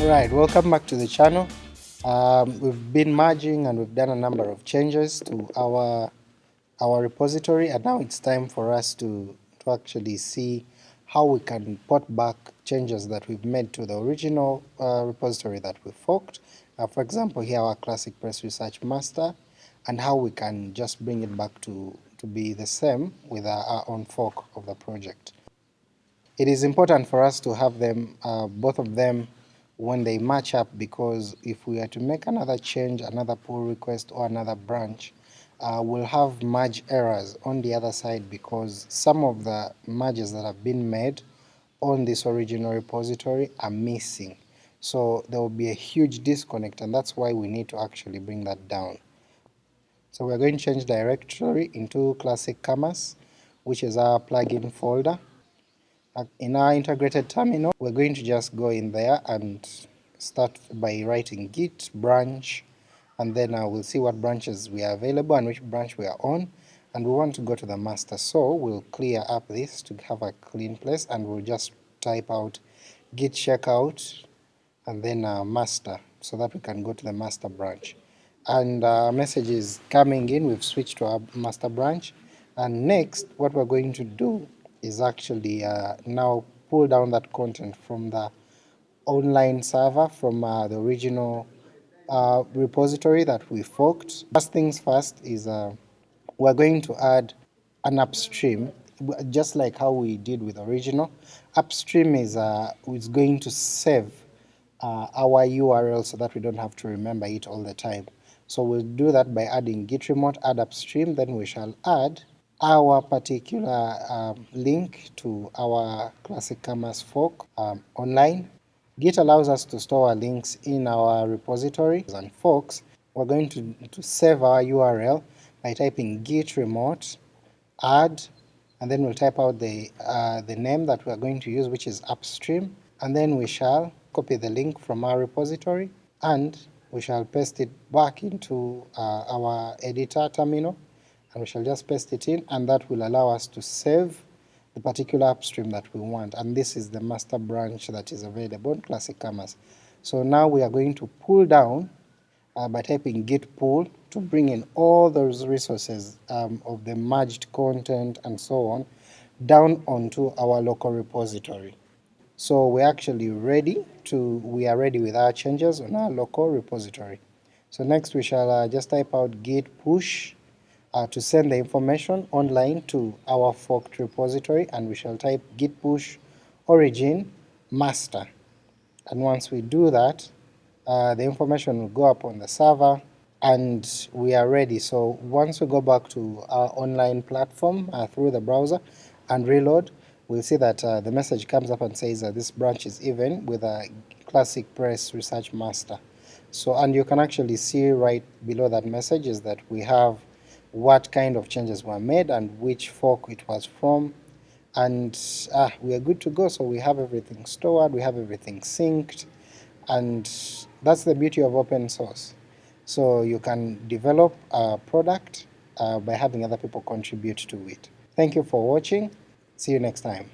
Alright, welcome back to the channel. Um, we've been merging and we've done a number of changes to our our repository and now it's time for us to, to actually see how we can port back changes that we've made to the original uh, repository that we forked. Uh, for example here our ClassicPress research master and how we can just bring it back to, to be the same with our, our own fork of the project. It is important for us to have them, uh, both of them when they match up because if we are to make another change, another pull request or another branch, uh, we'll have merge errors on the other side because some of the merges that have been made on this original repository are missing. So there will be a huge disconnect and that's why we need to actually bring that down. So we're going to change directory into classic commerce which is our plugin folder in our integrated terminal, we're going to just go in there and start by writing git branch and then uh, we'll see what branches we are available and which branch we are on. And we want to go to the master. So we'll clear up this to have a clean place and we'll just type out git checkout and then uh, master so that we can go to the master branch. And uh, message is coming in. We've switched to our master branch. And next what we're going to do is actually uh, now pull down that content from the online server from uh, the original uh, repository that we forked. First things first is we're going to add an upstream just like how we did with original. Upstream is, uh, is going to save uh, our URL so that we don't have to remember it all the time. So we'll do that by adding git remote add upstream then we shall add our particular um, link to our Classic Commerce fork um, online. Git allows us to store our links in our repository and forks. We're going to, to save our URL by typing git remote add and then we'll type out the, uh, the name that we're going to use which is upstream and then we shall copy the link from our repository and we shall paste it back into uh, our editor terminal and we shall just paste it in and that will allow us to save the particular upstream that we want and this is the master branch that is available in Classic Commerce. So now we are going to pull down uh, by typing git pull to bring in all those resources um, of the merged content and so on down onto our local repository. So we're actually ready to, we are ready with our changes on our local repository. So next we shall uh, just type out git push uh, to send the information online to our forked repository and we shall type git push origin master and once we do that uh, the information will go up on the server and we are ready. So once we go back to our online platform uh, through the browser and reload, we'll see that uh, the message comes up and says that this branch is even with a ClassicPress research master. So and you can actually see right below that message is that we have what kind of changes were made and which fork it was from and ah, we are good to go so we have everything stored, we have everything synced and that's the beauty of open source. So you can develop a product uh, by having other people contribute to it. Thank you for watching, see you next time.